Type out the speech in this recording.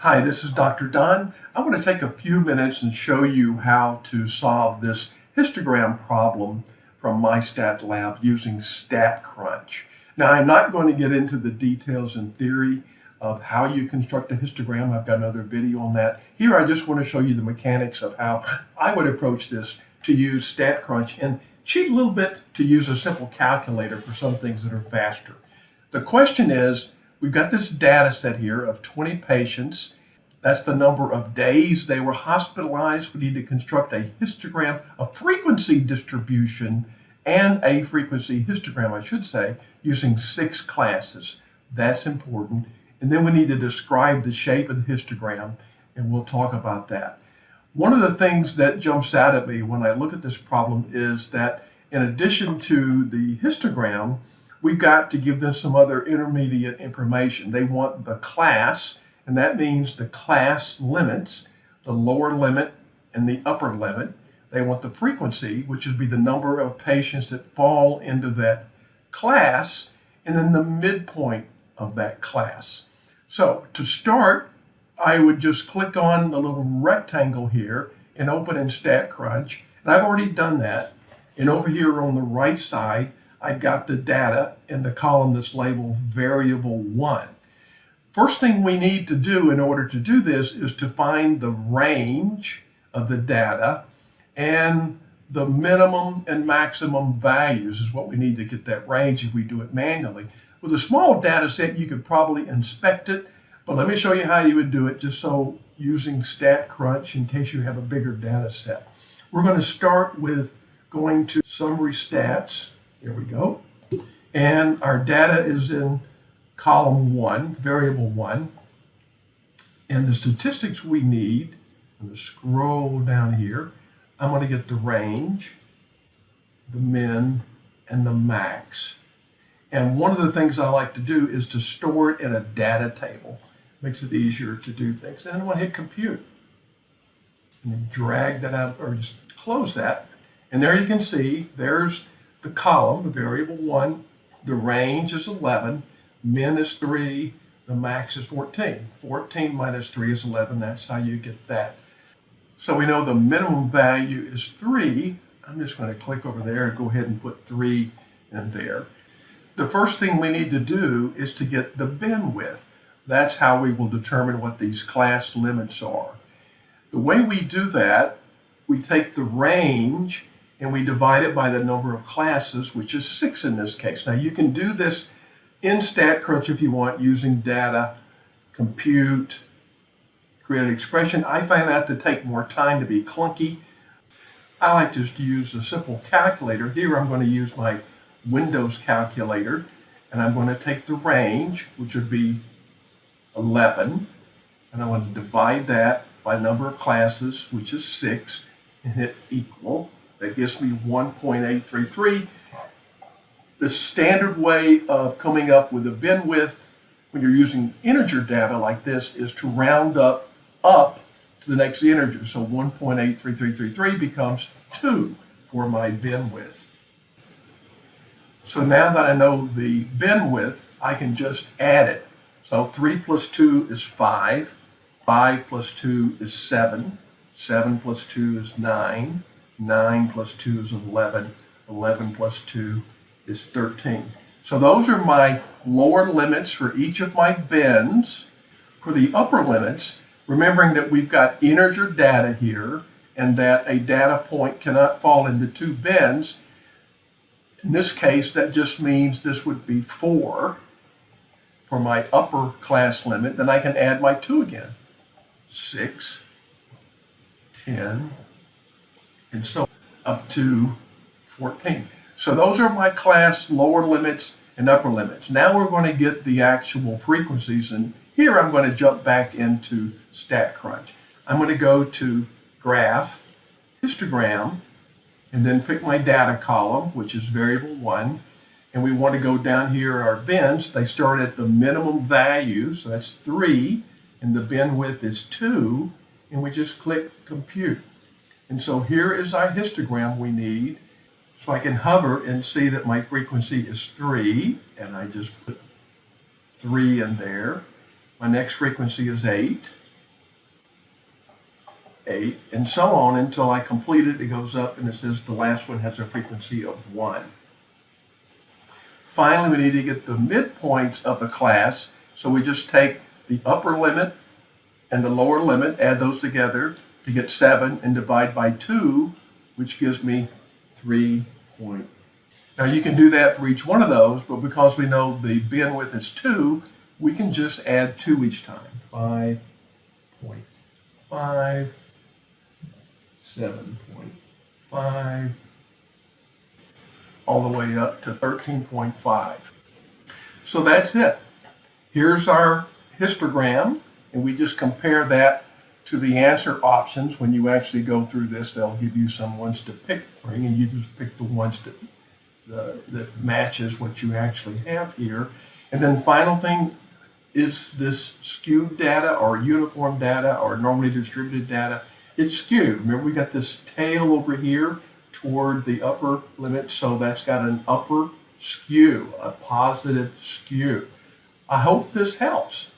Hi, this is Dr. Don. I want to take a few minutes and show you how to solve this histogram problem from MyStatLab using StatCrunch. Now, I'm not going to get into the details and theory of how you construct a histogram. I've got another video on that. Here, I just want to show you the mechanics of how I would approach this to use StatCrunch and cheat a little bit to use a simple calculator for some things that are faster. The question is, we've got this data set here of 20 patients. That's the number of days they were hospitalized. We need to construct a histogram, a frequency distribution, and a frequency histogram, I should say, using six classes. That's important. And then we need to describe the shape of the histogram, and we'll talk about that. One of the things that jumps out at me when I look at this problem is that in addition to the histogram, we've got to give them some other intermediate information. They want the class, and that means the class limits, the lower limit and the upper limit. They want the frequency, which would be the number of patients that fall into that class, and then the midpoint of that class. So to start, I would just click on the little rectangle here and open in StatCrunch. And I've already done that. And over here on the right side, I've got the data in the column that's labeled variable one. First thing we need to do in order to do this is to find the range of the data and the minimum and maximum values is what we need to get that range if we do it manually. With a small data set, you could probably inspect it but let me show you how you would do it just so using StatCrunch in case you have a bigger data set. We're going to start with going to summary stats. Here we go. And our data is in column one, variable one. And the statistics we need, I'm going to scroll down here. I'm going to get the range, the min, and the max. And one of the things I like to do is to store it in a data table makes it easier to do things. And I want to hit compute. And then drag that out, or just close that. And there you can see, there's the column, the variable one. The range is 11, min is 3, the max is 14. 14 minus 3 is 11, that's how you get that. So we know the minimum value is 3. I'm just going to click over there and go ahead and put 3 in there. The first thing we need to do is to get the bin width. That's how we will determine what these class limits are. The way we do that, we take the range and we divide it by the number of classes, which is six in this case. Now you can do this in StatCrunch if you want using data, compute, create an expression. I find that to take more time to be clunky. I like just to use a simple calculator. Here I'm going to use my Windows calculator and I'm going to take the range, which would be 11, and I want to divide that by number of classes, which is 6, and hit equal. That gives me 1.833. The standard way of coming up with a bin width when you're using integer data like this is to round up up to the next integer. So 1.83333 becomes 2 for my bin width. So now that I know the bin width, I can just add it. So 3 plus 2 is 5. 5 plus 2 is 7. 7 plus 2 is 9. 9 plus 2 is 11. 11 plus 2 is 13. So those are my lower limits for each of my bins. For the upper limits, remembering that we've got integer data here and that a data point cannot fall into two bins, in this case, that just means this would be 4 for my upper class limit, then I can add my 2 again. 6, 10, and so up to 14. So those are my class lower limits and upper limits. Now we're going to get the actual frequencies, and here I'm going to jump back into StatCrunch. I'm going to go to Graph, Histogram, and then pick my data column, which is variable 1, and we want to go down here our bins, they start at the minimum value, so that's 3, and the bin width is 2, and we just click compute. And so here is our histogram we need. So I can hover and see that my frequency is 3, and I just put 3 in there. My next frequency is 8, 8, and so on until I complete it. It goes up and it says the last one has a frequency of 1. Finally, we need to get the midpoints of the class. So we just take the upper limit and the lower limit, add those together to get 7, and divide by 2, which gives me 3 point. Now you can do that for each one of those, but because we know the bin width is 2, we can just add 2 each time. 5.5, 7.5, all the way up to 13.5. So that's it. Here's our histogram, and we just compare that to the answer options. When you actually go through this, they'll give you some ones to pick from, and you just pick the ones that the, that matches what you actually have here. And then final thing is this skewed data or uniform data or normally distributed data. It's skewed. Remember we got this tail over here toward the upper limit, so that's got an upper skew, a positive skew. I hope this helps.